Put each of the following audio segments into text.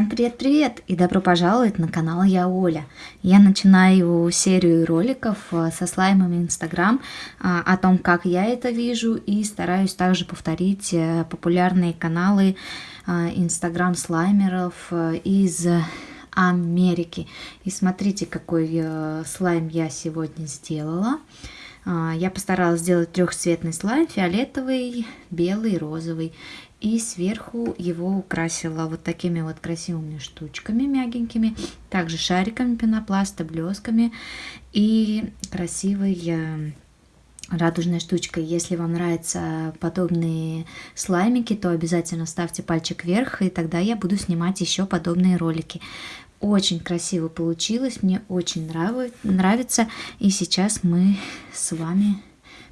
привет-привет и добро пожаловать на канал Я Оля. Я начинаю серию роликов э, со слаймами Инстаграм а, о том, как я это вижу и стараюсь также повторить э, популярные каналы э, Инстаграм слаймеров из Америки. И смотрите, какой слайм я сегодня сделала. А, я постаралась сделать трехцветный слайм, фиолетовый, белый, розовый. И сверху его украсила вот такими вот красивыми штучками мягенькими, также шариками пенопласта, блесками и красивой э, радужной штучкой. Если вам нравятся подобные слаймики, то обязательно ставьте пальчик вверх, и тогда я буду снимать еще подобные ролики. Очень красиво получилось, мне очень нравится. И сейчас мы с вами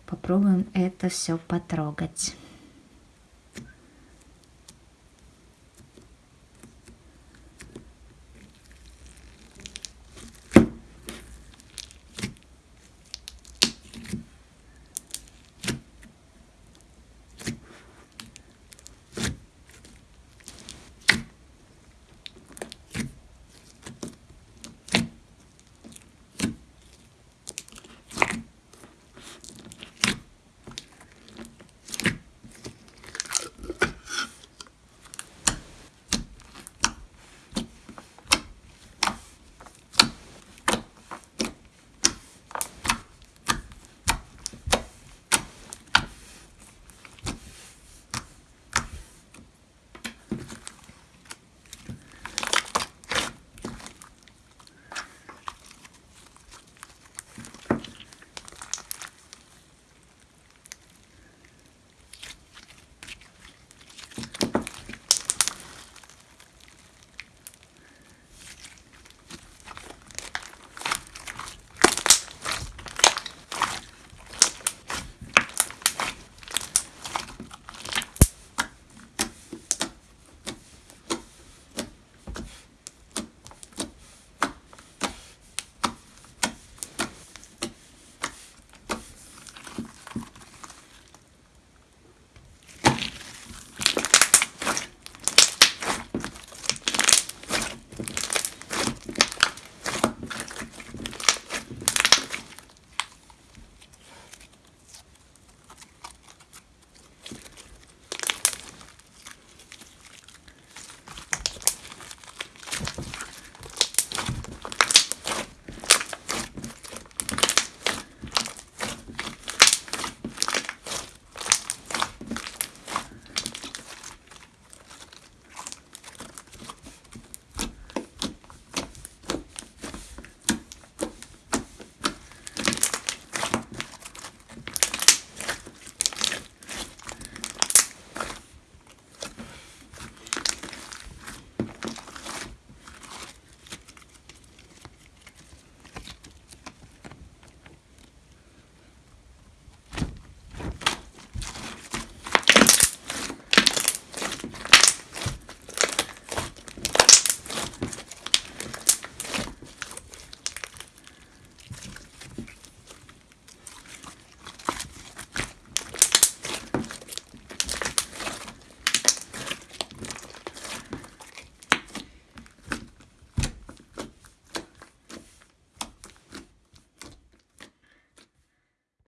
попробуем это все потрогать.